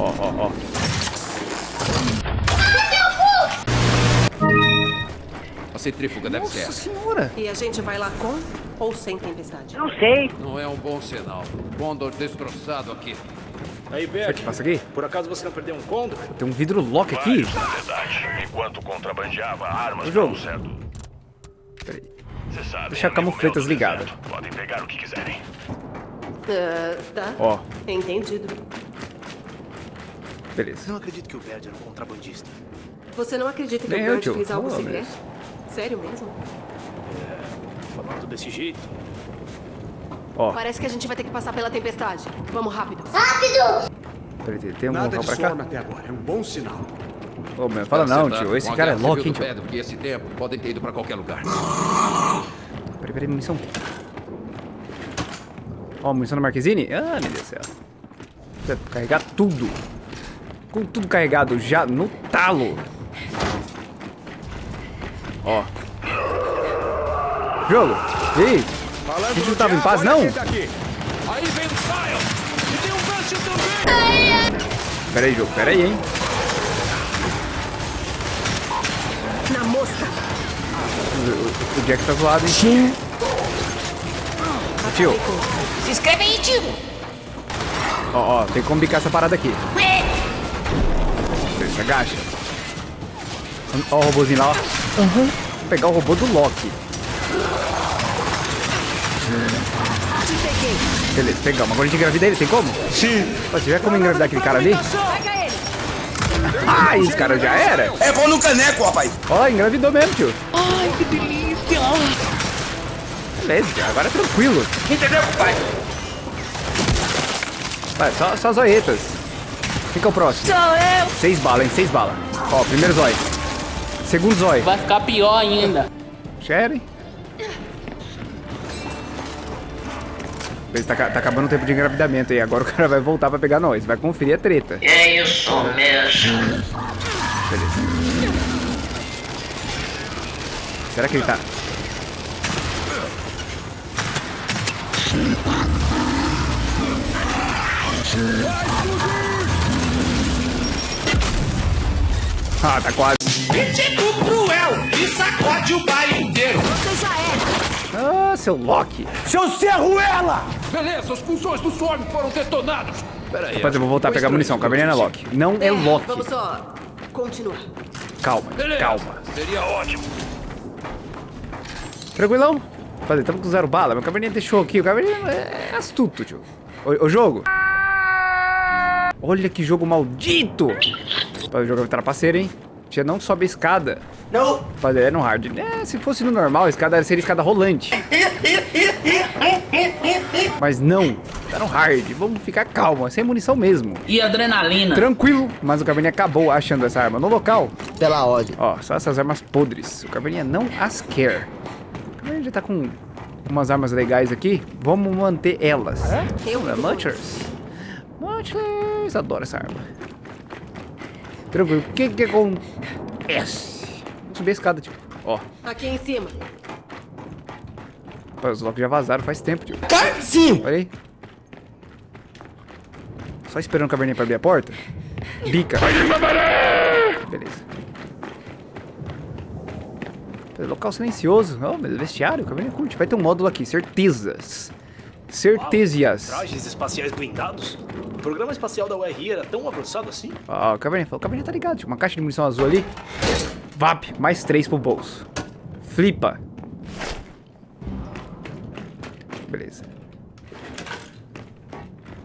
Ó, ó, ó. A centrífuga deve ser Nossa essa. senhora. E a gente vai lá com ou sem tempestade? Não sei. Não é um bom sinal. Condor destroçado aqui. Aí, Será Beck, que passa aqui? por acaso você não perdeu um condor? Tem um vidro lock aqui. Na verdade. Enquanto contrabandeava armas O jogo. certo. Peraí. Você sabe. Deixa a camufletas ligada. Podem pegar o que quiserem. Ah, tá. Ó, Entendido. Beleza. Não acredito que o Baird era um contrabandista. Você não acredita que Nem o eu, tio. fez algo Oh, secreto? mas- Sério mesmo? Falando desse jeito. Ó, Parece que a gente vai ter que passar pela tempestade. Vamos rápido. peraí, tem- um Nada local de pra cá? até agora. É um bom sinal. Ô, meu, fala Tá não, acertado. tio. Esse cara é civil hein, tio. Pedro E esse tempo podem ter ido pra qualquer lugar. Peraí, peraí, munição. Ó, munição da Marquezine. Ah, meu Deus do céu. Carregar tudo. Com tudo carregado já no talo. Ó. Jogo. E aí? A gente não tava em paz, não? Aí vem o Sion! E tem um Bastion também! Pera aí, jogo. Pera aí, hein. Na mosca. O, o- Jack tá zoado, hein. Tio, Se inscreve aí, tio. ó, ó. Tem como bicar essa parada aqui. Você agacha. Ó o robôzinho lá, ó. Vou pegar o robô do Loki. Beleza, pegamos. Agora a gente engravida ele, tem como? Sim. Você tiver como engravidar aquele cara ali? Ah, esse cara já era? É bom no caneco, rapaz. Ó, engravidou mesmo, tio. Ai, que delícia. Beleza, tio, agora é tranquilo. Entendeu, pai? Vai, só, só zoetas. Quem que é o próximo? Sou eu. Seis balas, hein? Seis balas. Ó, primeiro zóio. Segundo zóio. Vai ficar pior ainda. Sherry. Beleza, tá, tá acabando o tempo de engravidamento aí. Agora o cara vai voltar pra pegar nós. Vai conferir a treta. É isso mesmo. Será que ele tá... Ah, tá quase. Tipo cruel e sacode o baile inteiro. Você já é. Ah, seu Loki. Seu Serruela! Beleza, os pulsões do Swarm foram detonados! Pera aí. Rapaz, eu vou voltar a pegar munição. não é Loki. Não é Loki. Vamos só continuar. Calma, Beleza. calma. Seria ótimo. Tranquilão? Rapaziada, estamos com zero bala. Meu caverninha deixou aqui. O caverninha é astuto, tio. O, o jogo. Olha que jogo maldito. O jogo é trapaceiro, hein? Tia não sobe a escada. Não. Rapaziada, é no hard. É, se fosse no normal, a escada seria escada rolante. Mas não. Tá no hard. Vamos ficar calmo. é Sem munição mesmo. E adrenalina. Tranquilo. Mas o caverninha acabou achando essa arma no local. Pela ordem. Ó, só essas armas podres. O Caverninha não as quer. O Caverninha já tá com umas armas legais aqui. Vamos manter elas. Eu É, Munchers. Munchers. Adoro essa arma. Tranquilo. O que que acontece? Vou subir a escada, tipo. Ó. Aqui em cima. Pô, Os Loki já vazaram faz tempo, tio. Sim. Olha aí. Só esperando o Caverninha pra abrir a porta. Bica. Beleza. Local silencioso. Oh, mas vestiário, o Caverninha curte. Vai ter um módulo aqui, certezas. Certezas. Trajes espaciais blindados? O programa espacial da URI era tão avançado assim? Ó, o Caverninha falou, o Caverninha tá ligado. Tinha uma caixa de munição azul ali. VAP, mais três pro bolso. Flipa. Beleza.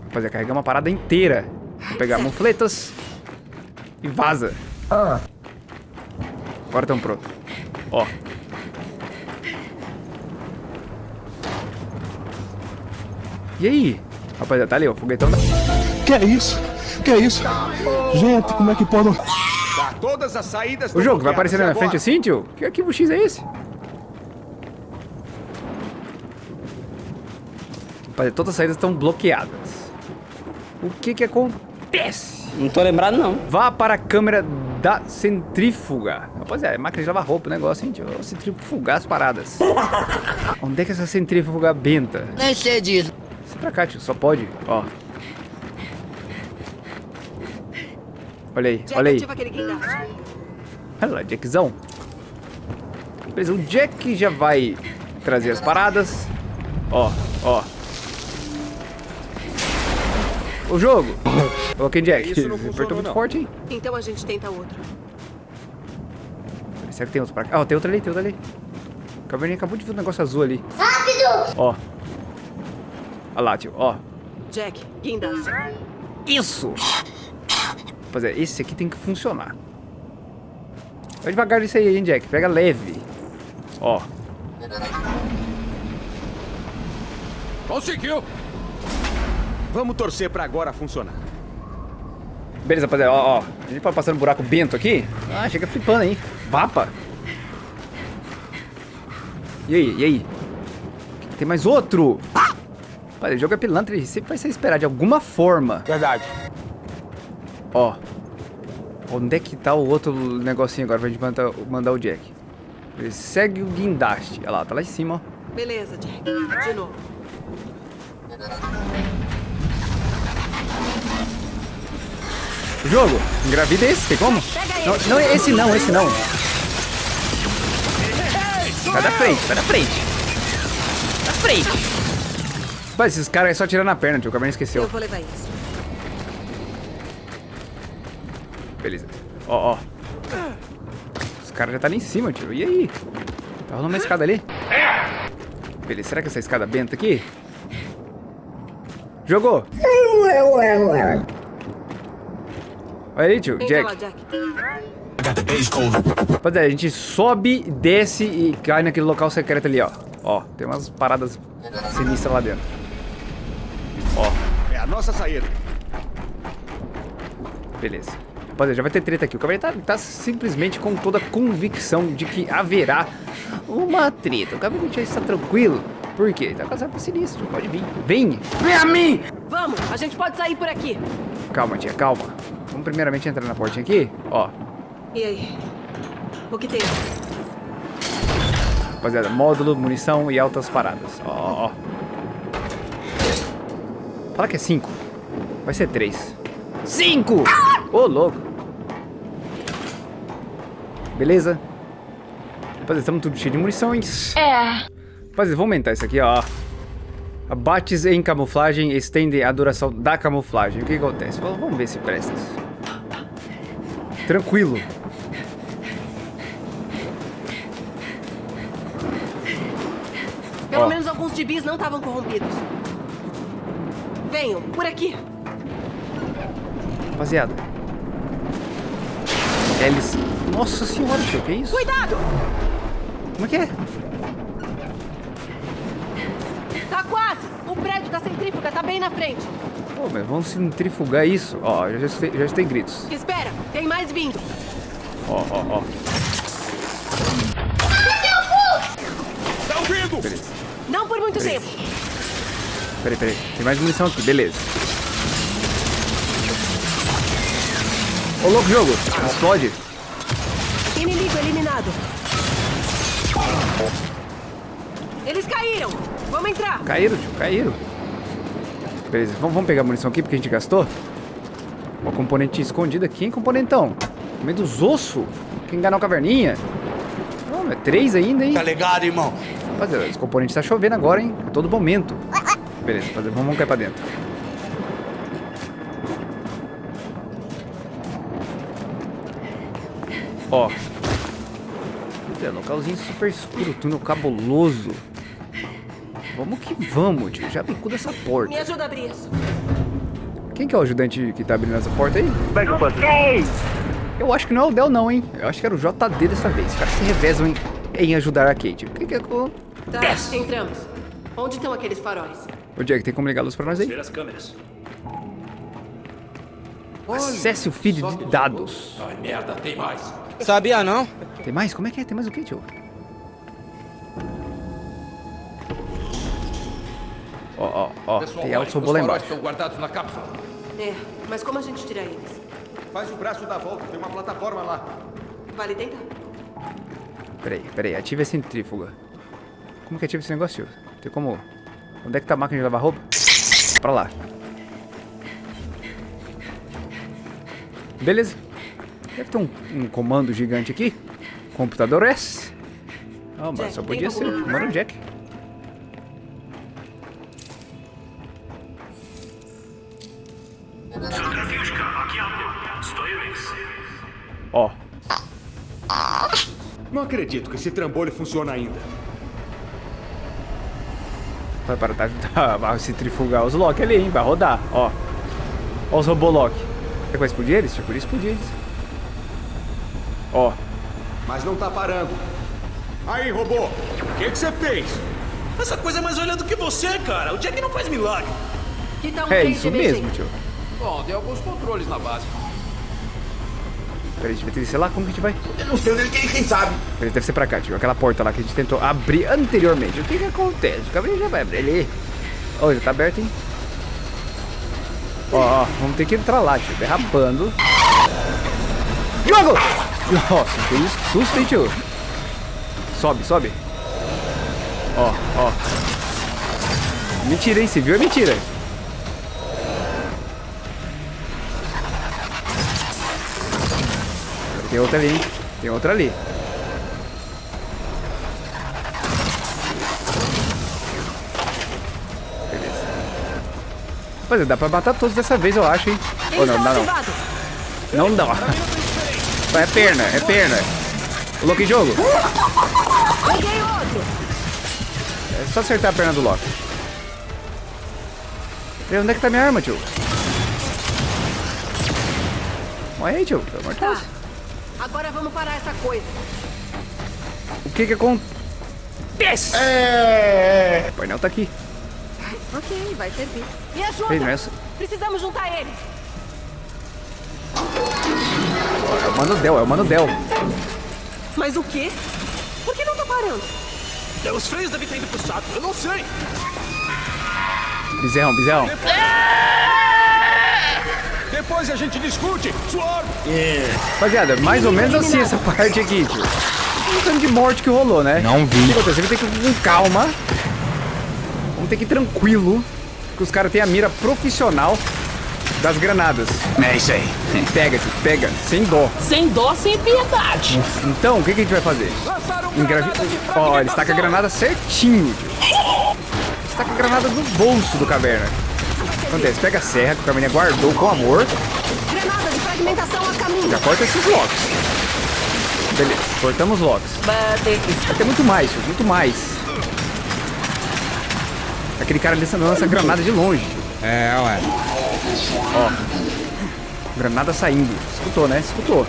Rapaziada, carregar uma parada inteira. Vou pegar mufletas. E vaza. Agora estamos prontos. Ó. E aí? Rapaziada, tá ali, ó. o Foguetão da... Que é isso? Que é isso? Gente, como é que pode... Tá, todas as saídas O jogo vai aparecer na minha frente assim, tio? Que arquivo X é esse? Rapaziada, todas as saídas estão bloqueadas. O que que acontece? Não tô lembrado, não. Vá para a câmera da centrífuga. Rapaziada, é máquina de lavar roupa o negócio, hein, tio? Centrifugar as paradas. Onde é que essa centrífuga benta? Nem sei disso. Sai pra cá, tio. Só pode. Ó. Olha aí, Jack, olha aí. Olha lá, Jackzão. Beleza, o Jack já vai trazer as paradas. Ó, ó. O jogo. Ok, Jack. Isso não Apertou funcionou, muito não. forte, hein? Então a gente tenta outro. Será que tem outro pra cá? Ó, tem outro ali, tem outro ali. O Caverninha acabou de ver um negócio azul ali. Rápido! Ó. Olha lá, tio, ó. Jack, guindaste. Isso! Rapaziada, esse aqui tem que funcionar. Vai devagar nisso aí, hein, Jack. Pega leve. Ó. Conseguiu! Vamos torcer pra agora funcionar. Beleza, rapaziada, ó, ó. A gente pode passar no buraco bento aqui. Ah, chega flipando aí. Vapa. E aí, e aí? Tem mais outro. Olha, o jogo é pilantra, ele sempre vai ser esperado de alguma forma. Verdade. Ó. Onde é que tá o outro negocinho agora pra gente mandar, mandar o Jack? Ele segue o guindaste. Olha lá, tá lá em cima, ó. Beleza, Jack. De novo. Jogo, engravida esse, tem como? Não, não, esse não, esse não. Sai da frente, sai da frente. Da frente. Mas esses caras é só tirando a perna, tio. O Eu esqueceu. vou levar isso. Beleza. Ó, ó. Os caras já tá ali em cima, tio. E aí? Tá rolando uma escada ali? Beleza, será que essa escada benta aqui? Jogou! Olha aí, tio. Entra lá, Jack. Jack. Rapaziada, a gente sobe, desce e cai naquele local secreto ali, ó. Ó, tem umas paradas sinistras lá dentro. Ó, É a nossa saída. beleza. Rapaziada, já vai ter treta aqui. O Cabernet tá, tá simplesmente com toda a convicção de que haverá uma treta. O Cabernet já está tranquilo. Por quê? Tá com as armas sinistras, pode vir. Vem! Vamos, a gente pode sair por aqui. Calma, tia, calma. Vamos primeiramente entrar na portinha aqui. Ó, E aí? O que tem? rapaziada, módulo, munição e altas paradas. Ó, ó, ó. Fala que é 5. Vai ser 3. 5! Ô, louco. Beleza? Rapaziada, estamos tudo cheio de munição, hein? É. Rapaziada, vou aumentar isso aqui, ó. Abates em camuflagem estendem a duração da camuflagem. O que acontece? Vamos vamos ver se presta isso. Tranquilo. Pelo Ó. menos alguns gibis não estavam corrompidos. Venham, por aqui. Rapaziada. Eles... Nossa senhora, tio, que isso? Cuidado! Como é que é? Tá quase! O prédio da centrífuga tá bem na frente. Pô, mas vamos centrifugar isso. Ó, já escutei, já escutei gritos. Espera, tem mais vindo. Ó, ó, ó. Tá ouvindo? Beleza. Não por muito tempo. Peraí, peraí. Tem mais munição aqui, beleza. Ô, louco, jogo. Explode. Inimigo eliminado. Eles caíram. Vamos entrar. Caíram, tio, caíram. Beleza, vamos, vamos pegar a munição aqui porque a gente gastou. Ó, componente escondido aqui, hein, componentão? No meio dos ossos. Quem enganou a caverninha? Não, é três ainda, hein? Tá ligado, irmão? Rapaziada, esse componente tá chovendo agora, hein? A todo momento. Beleza, rapaziada, vamos, vamos cair pra dentro. Ó. É, localzinho super escuro, túnel cabuloso. Vamos que vamos, tio. Já bicuda essa porta. Me ajuda a abrir isso. Quem que é o ajudante que tá abrindo essa porta aí? Eu acho que não é o Del não, hein? Eu acho que era o JD dessa vez. Os caras se revezam em, em ajudar a Kate. O que que é... com- Tá, entramos. Onde estão aqueles faróis? Ô, Jack, tem como ligar a luz pra nós aí? Ver as câmeras. Acesse o feed de dados. Ai, merda, tem mais. Sabia não? Tem mais? Como é que é? Tem mais o que, tio? Ó, ó, ó. Tem faróis embaixo. estão guardados na cápsula. É, mas como a gente tira eles? Faz o braço da volta, tem uma plataforma lá. Vale tentar. Peraí, peraí. Ativa a centrífuga. Como que ativa esse negócio, tio? Tem como... Onde é que tá a máquina de lavar roupa? Pra lá. Beleza. Deve ter um, um comando gigante aqui. Computador S. Ah, mas Jack, só podia ser. Comando Jack. Ó, Não acredito que esse trambolho funciona ainda. vai para tá, tá, vai centrifugar os Loki ali, hein? Vai rodar, ó. Ó os robô Loki. Será que vai explodir eles? Tipo, explodir eles. Ó, Mas não tá parando. Aí, robô, o que que você fez? Essa coisa é mais olhando do que você, cara. O Jack não faz milagre. Que tal um é isso de mesmo, tio. Bom, tem alguns controles na base. Peraí, a gente vai ter que descer lá? Como que a gente vai? Eu não sei onde ele quem, quem sabe. Peraí, deve ser pra cá, tio. Aquela porta lá que a gente tentou abrir anteriormente. O que que acontece? O Gabriel já vai abrir ali. Ó, já tá aberto, hein? Ó, ó, vamos ter que entrar lá, tio. Derrapando. Jogo! Nossa, que? Susto, hein, tio? Sobe, sobe. Ó, ó. Mentira, hein? Você viu? É mentira. Tem outra ali, hein? Tem outra ali. Beleza. Rapaziada, dá pra matar todos dessa vez, eu acho, hein? Ou não, Eles dá não. Não dá. É perna, é perna. O Loki jogo. Peguei outro. É só acertar a perna do Loki. E onde é que tá minha arma, tio? Morre aí, tio. Pelo amor de Deus. Tá. Agora vamos parar essa coisa. O que que acontece? É. O painel tá aqui. Ok, vai servir. Me ajuda. Nessa. Precisamos juntar eles. É o Mano Del, é o Mano Del. Mas o quê? Por que não tá parando? Os freios devem ter ido pro saco. Eu não sei. Bizerrão, bizerrão. Depois a gente discute. Suor. Rapaziada, mais ou menos assim essa parte aqui, tio. Um tanto de morte que rolou, né? Não vi. O que acontece? Vai ter que ir com calma. Vamos ter que ir tranquilo. Que os caras têm a mira profissional das granadas. É isso aí. Pega, tio, pega, sem dó. Sem dó, sem piedade. Então, o que, que a gente vai fazer? Engravi... Ó, ele está com a granada certinho, tio. Está com a granada no bolso do caverna. Acontece? Pega a serra que o caverna guardou com amor. Granada de fragmentação a caminho. Já corta esses locks. Beleza, cortamos locks. Vai ter muito mais, tio, muito mais. Aquele cara ali lança granada de longe. tio. É, ué. Ó. Granada saindo. Escutou, né? Escutou.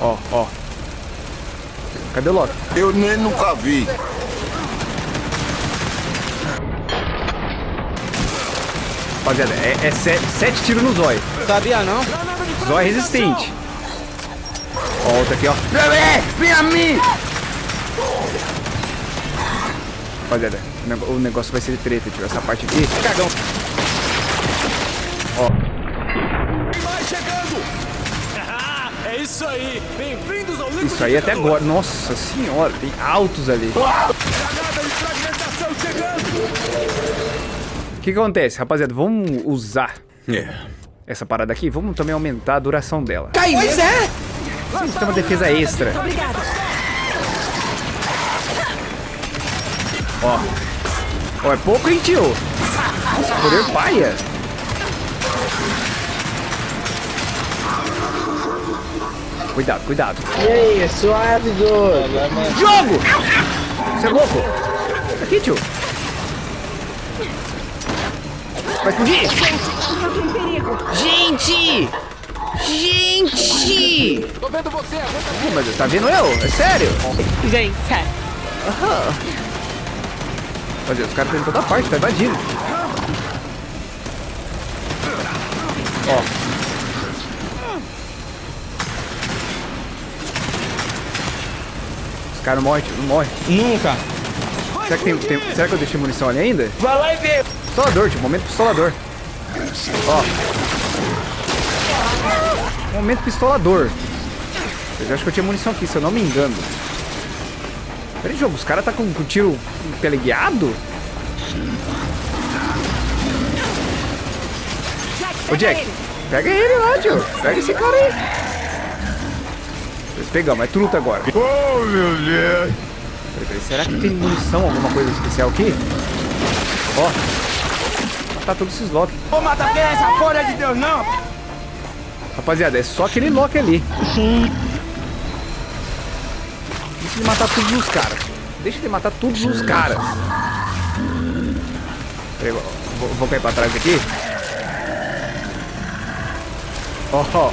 Ó, ó. Cadê o Loki? Eu nem nunca vi. Rapaziada, é, é se- sete tiros no zóio. Sabia não? Zóio resistente. Ó, outra aqui, ó. Vem a mim! Rapaziada, o negócio vai ser treta, tio. Essa parte aqui. Cagão. Ó, Tem mais chegando. é isso aí. Bem-vindos ao Liquidificador. isso aí até agora. Nossa senhora, tem altos ali. Granada de fragmentação chegando. O que, que acontece, rapaziada? Vamos usar É. essa parada aqui. Vamos também aumentar a duração dela. Pois é. Vamos ter uma defesa extra. Obrigada. Ó. Ó, é pouco, hein, tio? Nossa, poder paia. Cuidado, cuidado. E aí, suave, doido. Jogo! Você é louco? Aqui, tio. Vai explodir? Perigo. Gente! Gente! Tô vendo você, aguenta mas tá vendo eu? É sério? Vem, Olha, os caras estão em toda parte, tá invadindo. Ó. Os caras não morrem, tio, não morrem. Nunca. Será que, tem, tem- será que eu deixei munição ali ainda? Vai lá e vê. Pistolador, tio, momento pistolador. Ó. Momento pistolador. Eu acho que eu tinha munição aqui, se eu não me engano. Peraí, jogo, os caras tá com, com tiro teleguiado? Ô, Jack, pega ele lá, tio. Pega esse cara aí. Nós pegamos, é truta agora. Oh, meu Deus. Peraí, peraí, será que tem munição, alguma coisa especial aqui? Ó. Tá todos esses Loki. Vou matar quem é essa porra de Deus, não! Rapaziada, é só aquele Loki ali. Deixa ele matar todos os caras. Deixa ele matar todos os caras. Peraí, vou, vou- cair pra trás aqui. Ó, ó.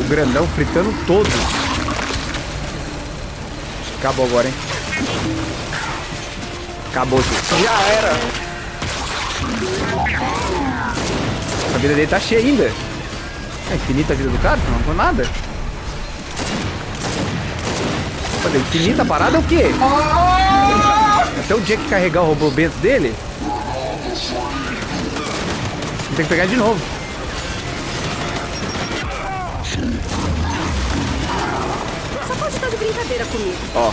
O grandão fritando todos. Acabou agora, hein? Acabou, tio. Já era! A vida dele tá cheia ainda. É infinita a vida do cara? Não foi nada. Olha, infinita a parada é o quê? Até o Jack carregar o robô Bento dele. Tem que pegar de novo. Só pode estar de brincadeira comigo. Ó.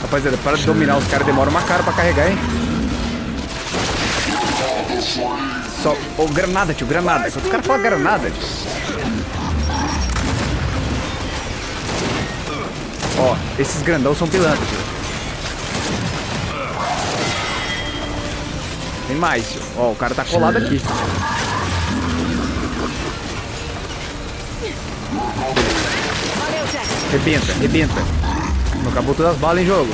Rapaziada, para de dominar os caras, demora uma cara pra carregar, hein? Só. Ô, granada, tio, granada. Quando os caras falam granada, tio. Ó, esses grandão são pilantras, tio. Tem mais, tio. Ó, o cara tá colado aqui. Rebenta, rebenta. Acabou todas as balas em jogo.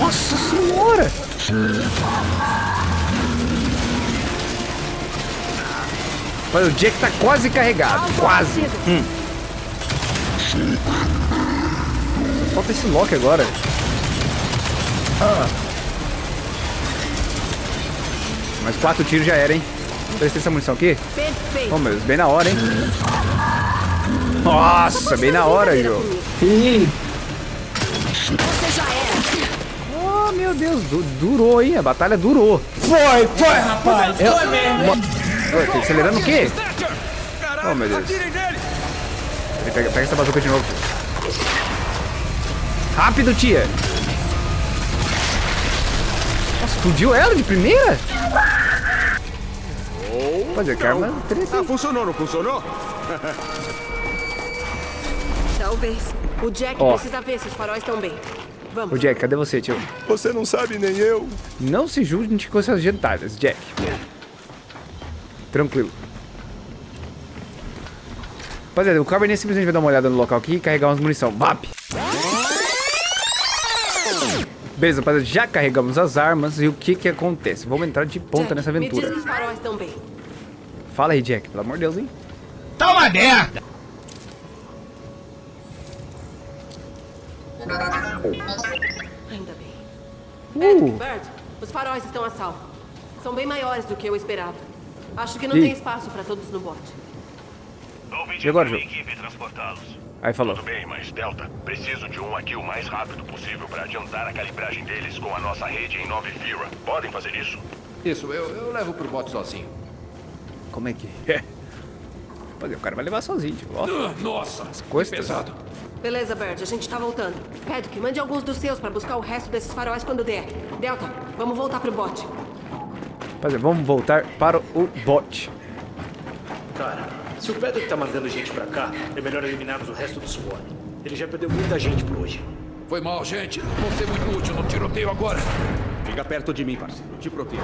Nossa senhora! Olha, o Jack tá quase carregado. Quase. Hum. Falta esse Loki agora. Ah. Mais quatro tiros já era, hein? Presta essa munição aqui. Perfeito. Oh, meu Deus, bem na hora, hein? Nossa, bem na hora, jogo. Você já era. Oh, meu Deus, du- durou, hein? A batalha durou. Foi, foi, rapaz! Foi mesmo! Ué, tá acelerando o quê? Oh, meu Deus. Pega, pega essa bazuca de novo. Rápido, tia. Nossa, explodiu ela de primeira? Fazer karma. Ah, funcionou, não funcionou? Talvez. O Jack Ó. precisa ver se os faróis estão bem. Vamos. Ô, Jack, cadê você, tio? Você não sabe nem eu. Não se junte com essas gentalhas, Jack. Tranquilo. Rapaziada, o Cabernet simplesmente vai dar uma olhada no local aqui e carregar umas munição. VAP! Beleza, rapaziada, já carregamos as armas e o que que acontece? Vamos entrar de ponta Jack, nessa aventura. Fala aí, Jack, pelo amor de Deus, hein? Tá uma merda! Ainda bem. Uh, Bird, os faróis estão a salvo. São bem maiores do que eu esperava. Acho que não Ih. tem espaço para todos no bote. E agora, transportá-los. aí falou. Tudo bem, mas Delta, preciso de um aqui o mais rápido possível para adiantar a calibragem deles com a nossa rede em Nova Fira. Podem fazer isso? Isso, eu, eu levo pro bote sozinho. Como é que é? Rapaziada, o cara vai levar sozinho, tio. Ó, Ah, Nossa, coisas. pesado. Beleza, Bird, a gente tá voltando. Paddock, mande alguns dos seus para buscar o resto desses faróis quando der. Delta, vamos voltar pro bote. Rapaziada, vamos voltar para o bot. Cara, se o Pedro tá mandando gente pra cá, é melhor eliminarmos o resto do SWAT. Ele já perdeu muita gente por hoje. Foi mal, gente. Não vou ser muito útil no tiroteio agora. Fica perto de mim, parceiro. Te protejo.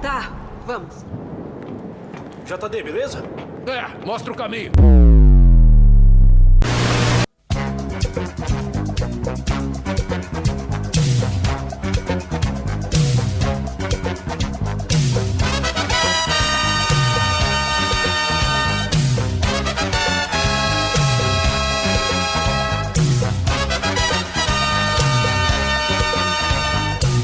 Tá, vamos. JD, beleza? É, mostra o caminho.